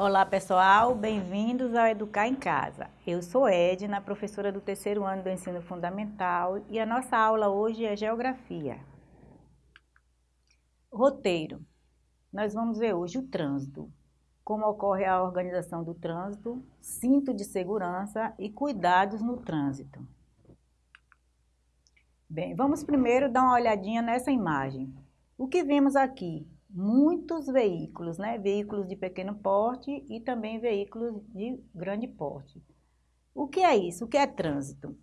Olá pessoal, bem-vindos ao Educar em Casa. Eu sou Edna, professora do terceiro ano do ensino fundamental e a nossa aula hoje é Geografia. Roteiro. Nós vamos ver hoje o trânsito, como ocorre a organização do trânsito, cinto de segurança e cuidados no trânsito. Bem, vamos primeiro dar uma olhadinha nessa imagem. O que vemos aqui? Muitos veículos, né? Veículos de pequeno porte e também veículos de grande porte. O que é isso? O que é trânsito?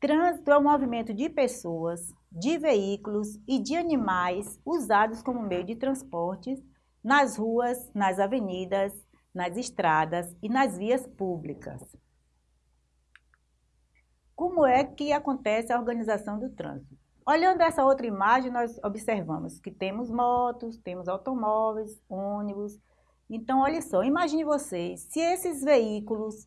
Trânsito é o movimento de pessoas, de veículos e de animais usados como meio de transporte nas ruas, nas avenidas, nas estradas e nas vias públicas. Como é que acontece a organização do trânsito? Olhando essa outra imagem, nós observamos que temos motos, temos automóveis, ônibus. Então, olha só, imagine vocês, se esses veículos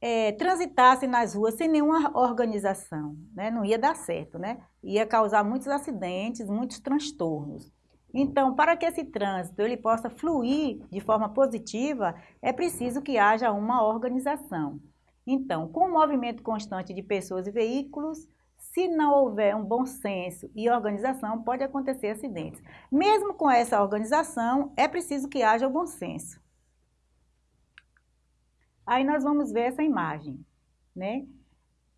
é, transitassem nas ruas sem nenhuma organização, né? não ia dar certo, né? Ia causar muitos acidentes, muitos transtornos. Então, para que esse trânsito ele possa fluir de forma positiva, é preciso que haja uma organização. Então, com o movimento constante de pessoas e veículos, se não houver um bom senso e organização, pode acontecer acidentes. Mesmo com essa organização, é preciso que haja o bom senso. Aí nós vamos ver essa imagem, né?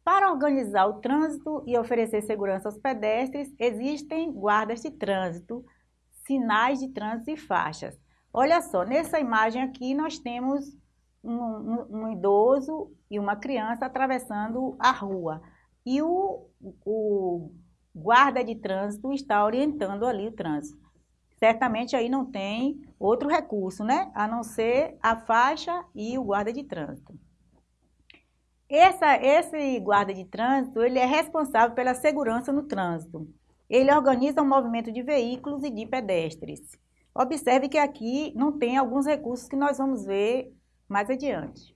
Para organizar o trânsito e oferecer segurança aos pedestres, existem guardas de trânsito, sinais de trânsito e faixas. Olha só, nessa imagem aqui nós temos um, um, um idoso e uma criança atravessando a rua e o, o guarda de trânsito está orientando ali o trânsito. Certamente aí não tem outro recurso, né? A não ser a faixa e o guarda de trânsito. Essa, esse guarda de trânsito, ele é responsável pela segurança no trânsito. Ele organiza o movimento de veículos e de pedestres. Observe que aqui não tem alguns recursos que nós vamos ver mais adiante.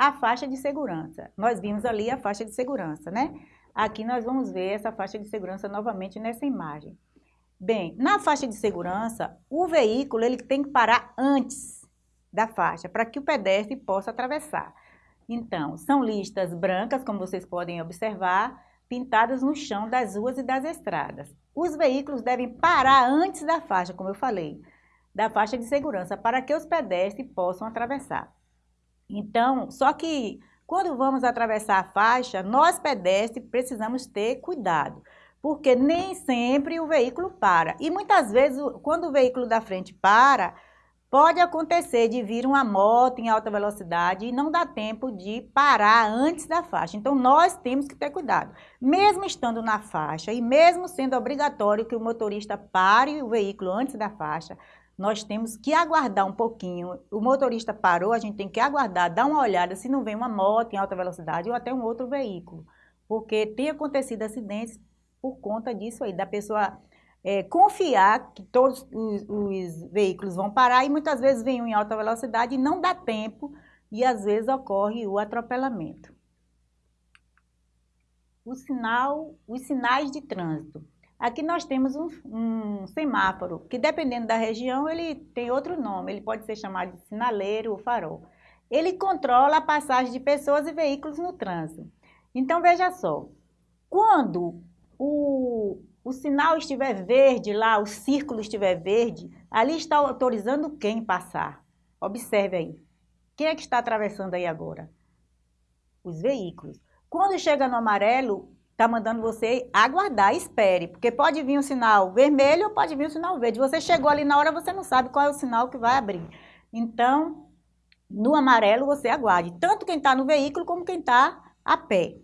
A faixa de segurança. Nós vimos ali a faixa de segurança, né? Aqui nós vamos ver essa faixa de segurança novamente nessa imagem. Bem, na faixa de segurança, o veículo ele tem que parar antes da faixa, para que o pedestre possa atravessar. Então, são listas brancas, como vocês podem observar, pintadas no chão das ruas e das estradas. Os veículos devem parar antes da faixa, como eu falei, da faixa de segurança, para que os pedestres possam atravessar. Então, só que quando vamos atravessar a faixa, nós pedestres precisamos ter cuidado, porque nem sempre o veículo para. E muitas vezes, quando o veículo da frente para, pode acontecer de vir uma moto em alta velocidade e não dá tempo de parar antes da faixa. Então, nós temos que ter cuidado. Mesmo estando na faixa e mesmo sendo obrigatório que o motorista pare o veículo antes da faixa, nós temos que aguardar um pouquinho. O motorista parou, a gente tem que aguardar, dar uma olhada se não vem uma moto em alta velocidade ou até um outro veículo. Porque tem acontecido acidentes por conta disso aí, da pessoa é, confiar que todos os, os, veículos vão parar e muitas vezes vem um em alta velocidade e não dá tempo e às vezes ocorre o atropelamento. O sinal, os sinais de trânsito. Aqui nós temos um, um, semáforo, que dependendo da região, ele tem outro nome, ele pode ser chamado de sinaleiro ou farol. Ele controla a passagem de pessoas e veículos no trânsito. Então, veja só, quando o, o sinal estiver verde lá, o círculo estiver verde, ali está autorizando quem passar. Observe aí. Quem é que está atravessando aí agora? Os veículos. Quando chega no amarelo, está mandando você aguardar, espere, porque pode vir um sinal vermelho ou pode vir um sinal verde. Você chegou ali na hora, você não sabe qual é o sinal que vai abrir. Então, no amarelo você aguarde, tanto quem está no veículo como quem está a pé.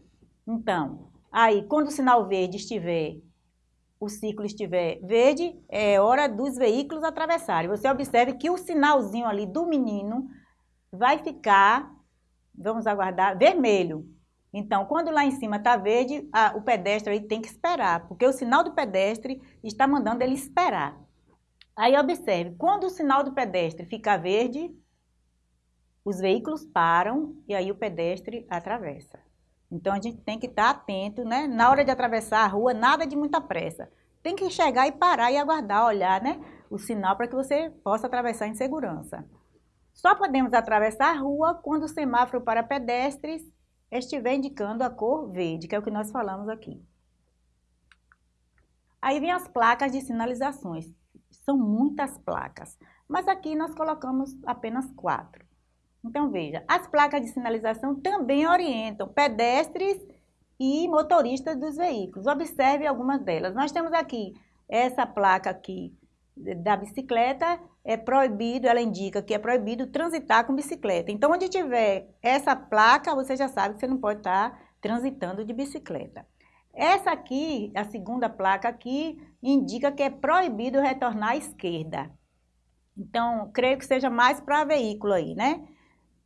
Então, aí, quando o sinal verde estiver, o ciclo estiver verde, é hora dos veículos atravessarem. Você observe que o sinalzinho ali do menino vai ficar, vamos aguardar, vermelho. Então, quando lá em cima está verde, a, o pedestre tem que esperar, porque o sinal do pedestre está mandando ele esperar. Aí observe, quando o sinal do pedestre fica verde, os veículos param e aí o pedestre atravessa. Então a gente tem que estar atento, né? Na hora de atravessar a rua, nada de muita pressa. Tem que chegar e parar e aguardar, olhar, né? O sinal para que você possa atravessar em segurança. Só podemos atravessar a rua quando o semáforo para pedestres estiver indicando a cor verde, que é o que nós falamos aqui. Aí vem as placas de sinalizações. São muitas placas, mas aqui nós colocamos apenas quatro. Então, veja, as placas de sinalização também orientam pedestres e motoristas dos veículos. Observe algumas delas. Nós temos aqui essa placa aqui da bicicleta, é proibido, ela indica que é proibido transitar com bicicleta. Então, onde tiver essa placa, você já sabe que você não pode estar transitando de bicicleta. Essa aqui, a segunda placa aqui, indica que é proibido retornar à esquerda. Então, creio que seja mais para veículo aí, né?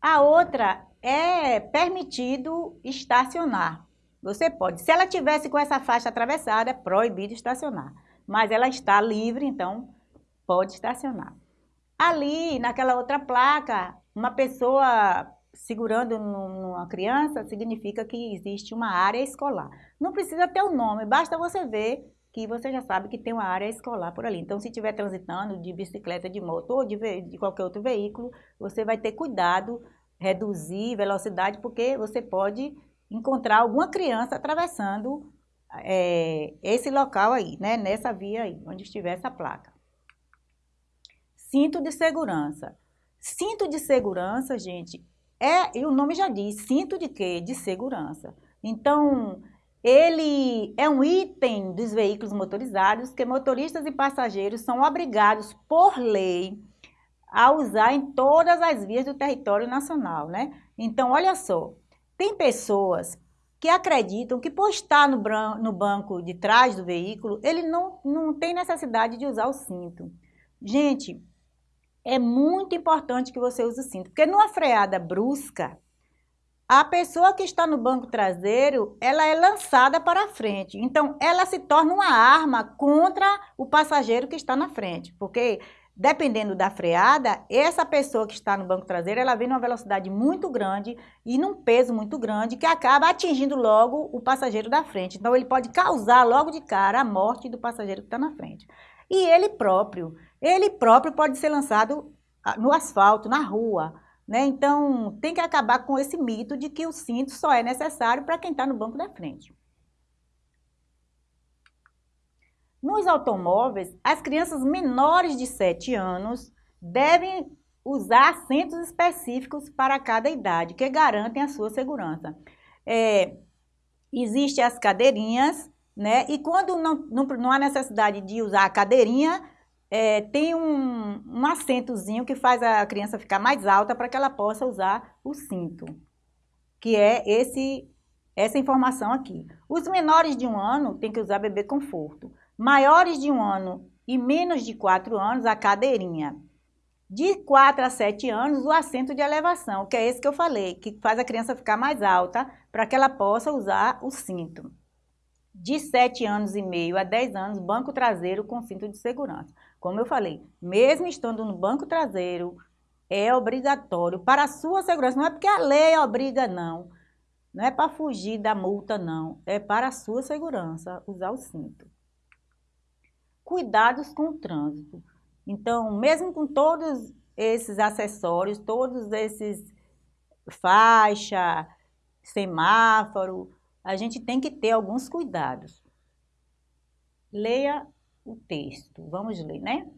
A outra é permitido estacionar. Você pode. Se ela tivesse com essa faixa atravessada, é proibido estacionar. Mas ela está livre, então pode estacionar. Ali, naquela outra placa, uma pessoa segurando numa criança, significa que existe uma área escolar. Não precisa ter o um nome, basta você ver que você já sabe que tem uma área escolar por ali. Então, se estiver transitando de bicicleta, de moto ou de, de qualquer outro veículo, você vai ter cuidado, reduzir velocidade, porque você pode encontrar alguma criança atravessando é, esse local aí, né? Nessa via aí, onde estiver essa placa. Cinto de segurança. Cinto de segurança, gente, é, e o nome já diz, cinto de quê? De segurança. Então, ele é um item dos veículos motorizados que motoristas e passageiros são obrigados por lei a usar em todas as vias do território nacional, né? Então, olha só, tem pessoas que acreditam que por estar no, no banco de trás do veículo, ele não, não tem necessidade de usar o cinto. Gente, é muito importante que você use o cinto, porque numa freada brusca, a pessoa que está no banco traseiro, ela é lançada para frente. Então, ela se torna uma arma contra o passageiro que está na frente, porque dependendo da freada, essa pessoa que está no banco traseiro, ela vem numa velocidade muito grande e num peso muito grande que acaba atingindo logo o passageiro da frente. Então, ele pode causar logo de cara a morte do passageiro que está na frente. E ele próprio, ele próprio pode ser lançado ah, no asfalto, na rua. Né? Então, tem que acabar com esse mito de que o cinto só é necessário para quem está no banco da frente. Nos automóveis, as crianças menores de 7 anos devem usar assentos específicos para cada idade, que garantem a sua segurança. É, Existem as cadeirinhas, né? E quando não, não, não há necessidade de usar a cadeirinha, é, tem um, um que faz a criança ficar mais alta para que ela possa usar o cinto, que é esse, essa informação aqui. Os menores de um ano têm que usar bebê conforto. Maiores de um ano e menos de quatro anos, a cadeirinha. De 4 a 7 anos, o assento de elevação, que é esse que eu falei, que faz a criança ficar mais alta para que ela possa usar o cinto de 7 anos e meio a 10 anos, banco traseiro com cinto de segurança. Como eu falei, mesmo estando no banco traseiro, é obrigatório para a sua segurança. Não é porque a lei obriga, não. Não é para fugir da multa, não. É para a sua segurança usar o cinto. Cuidados com o trânsito. Então, mesmo com todos esses acessórios, todos esses faixa, semáforo, a gente tem que ter alguns cuidados. Leia o texto, vamos ler, né?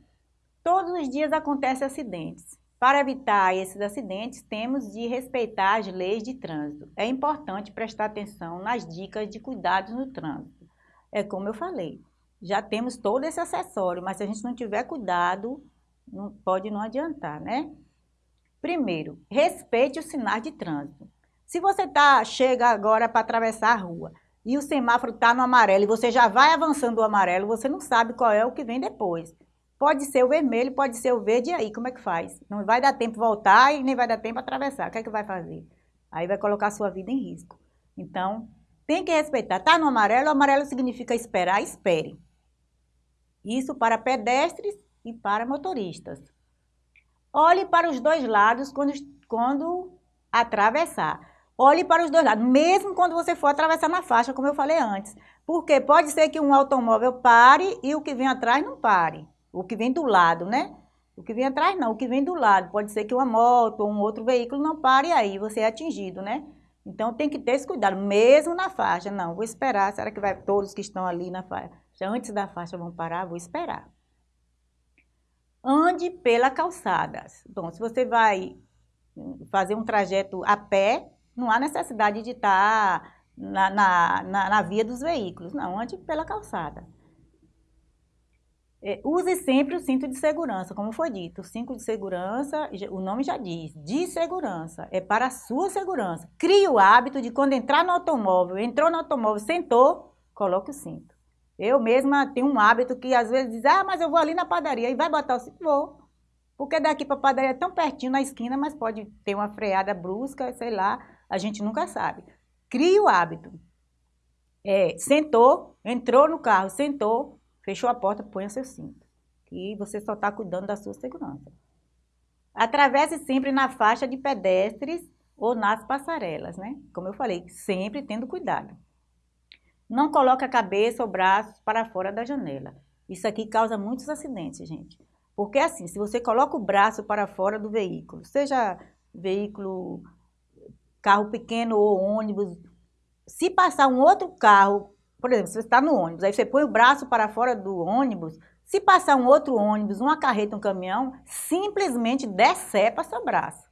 Todos os dias acontecem acidentes. Para evitar esses acidentes, temos de respeitar as leis de trânsito. É importante prestar atenção nas dicas de cuidados no trânsito. É como eu falei, já temos todo esse acessório, mas se a gente não tiver cuidado, não, pode não adiantar, né? Primeiro, respeite os sinais de trânsito. Se você tá, chega agora para atravessar a rua e o semáforo está no amarelo e você já vai avançando o amarelo, você não sabe qual é o que vem depois. Pode ser o vermelho, pode ser o verde, e aí como é que faz? Não vai dar tempo voltar e nem vai dar tempo atravessar. O que é que vai fazer? Aí vai colocar a sua vida em risco. Então, tem que respeitar. Está no amarelo, o amarelo significa esperar, espere. Isso para pedestres e para motoristas. Olhe para os dois lados quando, quando atravessar. Olhe para os dois lados, mesmo quando você for atravessar na faixa, como eu falei antes. Porque pode ser que um automóvel pare e o que vem atrás não pare. O que vem do lado, né? O que vem atrás não, o que vem do lado. Pode ser que uma moto ou um outro veículo não pare e aí você é atingido, né? Então tem que ter esse cuidado, mesmo na faixa. Não, vou esperar, será que vai todos que estão ali na faixa, antes da faixa vão parar? Vou esperar. Ande pela calçada. Bom, se você vai fazer um trajeto a pé, não há necessidade de estar na, na, na, na via dos veículos. Não, ande pela calçada. É, use sempre o cinto de segurança, como foi dito. O cinto de segurança, o nome já diz, de segurança, é para a sua segurança. Crie o hábito de quando entrar no automóvel, entrou no automóvel, sentou, coloque o cinto. Eu mesma tenho um hábito que às vezes diz, ah, mas eu vou ali na padaria e vai botar o cinto. Vou. Porque daqui para a padaria é tão pertinho na esquina, mas pode ter uma freada brusca, sei lá, a gente nunca sabe. Crie o hábito. É, sentou, entrou no carro, sentou, Fechou a porta, ponha seu cinto. E você só está cuidando da sua segurança. Atravesse sempre na faixa de pedestres ou nas passarelas, né? Como eu falei, sempre tendo cuidado. Não coloque a cabeça ou braços para fora da janela. Isso aqui causa muitos acidentes, gente. Porque assim, se você coloca o braço para fora do veículo, seja veículo, carro pequeno ou ônibus, se passar um outro carro por exemplo, você está no ônibus, aí você põe o braço para fora do ônibus, se passar um outro ônibus, uma carreta, um caminhão, simplesmente decepa seu braço,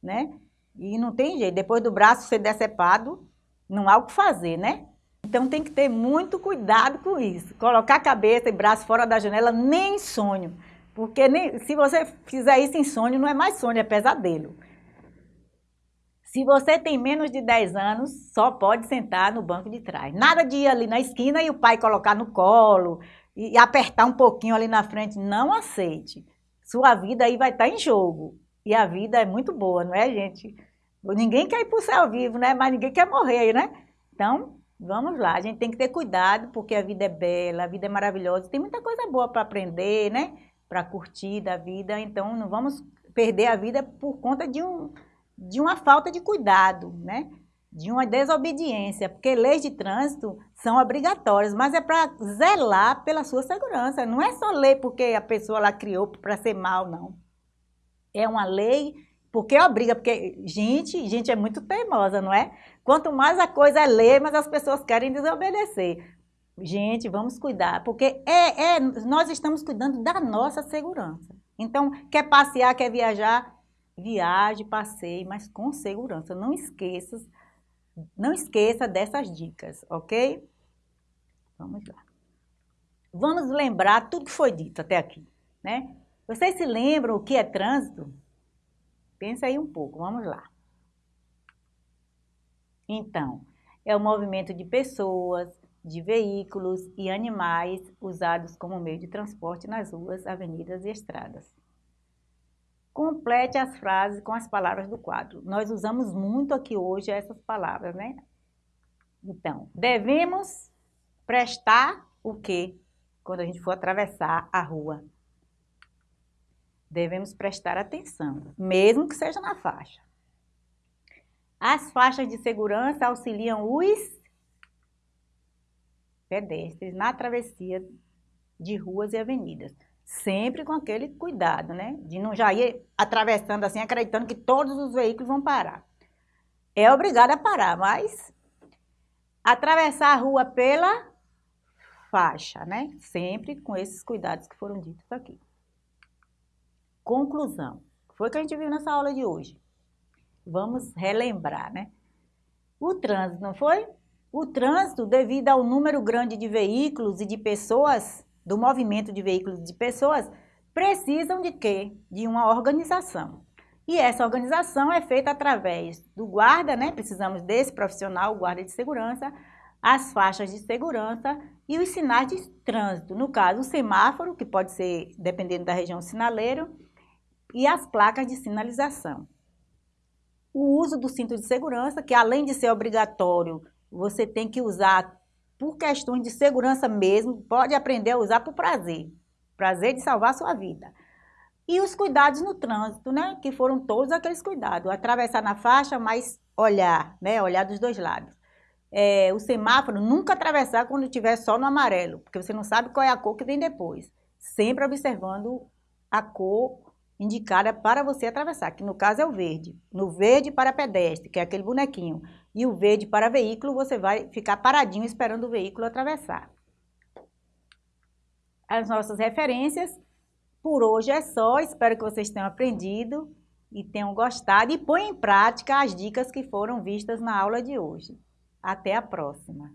né? E não tem jeito, depois do braço ser decepado, não há o que fazer, né? Então tem que ter muito cuidado com isso. Colocar a cabeça e braço fora da janela nem sonho. Porque nem, se você fizer isso em sonho, não é mais sonho, é pesadelo. Se você tem menos de 10 anos, só pode sentar no banco de trás. Nada de ir ali na esquina e o pai colocar no colo e apertar um pouquinho ali na frente. Não aceite. Sua vida aí vai estar em jogo. E a vida é muito boa, não é, gente? Ninguém quer ir para o céu vivo, né? Mas ninguém quer morrer aí, né? Então, vamos lá. A gente tem que ter cuidado, porque a vida é bela, a vida é maravilhosa. Tem muita coisa boa para aprender, né? Para curtir da vida. Então, não vamos perder a vida por conta de um de uma falta de cuidado, né? de uma desobediência, porque leis de trânsito são obrigatórias, mas é para zelar pela sua segurança. Não é só lei porque a pessoa lá criou para ser mal, não. É uma lei porque obriga, porque gente, gente é muito teimosa, não é? Quanto mais a coisa é lei, mais as pessoas querem desobedecer. Gente, vamos cuidar, porque é, é, nós estamos cuidando da nossa segurança. Então, quer passear, quer viajar, viaje, passeie, mas com segurança. Não esqueça, não esqueça dessas dicas, ok? Vamos lá. Vamos lembrar tudo que foi dito até aqui, né? Vocês se lembram o que é trânsito? Pensa aí um pouco, vamos lá. Então, é o movimento de pessoas, de veículos e animais usados como meio de transporte nas ruas, avenidas e estradas. Complete as frases com as palavras do quadro. Nós usamos muito aqui hoje essas palavras, né? Então, devemos prestar o quê? Quando a gente for atravessar a rua. Devemos prestar atenção, mesmo que seja na faixa. As faixas de segurança auxiliam os pedestres na travessia de ruas e avenidas sempre com aquele cuidado, né? De não já ir atravessando assim, acreditando que todos os veículos vão parar. É obrigado a parar, mas atravessar a rua pela faixa, né? Sempre com esses cuidados que foram ditos aqui. Conclusão. Foi o que a gente viu nessa aula de hoje. Vamos relembrar, né? O trânsito, não foi? O trânsito, devido ao número grande de veículos e de pessoas do movimento de veículos de pessoas precisam de quê? De uma organização. E essa organização é feita através do guarda, né? Precisamos desse profissional, guarda de segurança, as faixas de segurança e os sinais de trânsito. No caso, o semáforo, que pode ser, dependendo da região, sinaleiro, e as placas de sinalização. O uso do cinto de segurança, que além de ser obrigatório, você tem que usar por questões de segurança mesmo, pode aprender a usar por prazer. Prazer de salvar sua vida. E os cuidados no trânsito, né? Que foram todos aqueles cuidados. Atravessar na faixa, mas olhar, né? Olhar dos dois lados. É, o semáforo, nunca atravessar quando estiver só no amarelo, porque você não sabe qual é a cor que vem depois. Sempre observando a cor indicada para você atravessar, que no caso é o verde. No verde para pedestre, que é aquele bonequinho, e o verde para veículo, você vai ficar paradinho esperando o veículo atravessar. As nossas referências, por hoje é só, espero que vocês tenham aprendido e tenham gostado e põe em prática as dicas que foram vistas na aula de hoje. Até a próxima!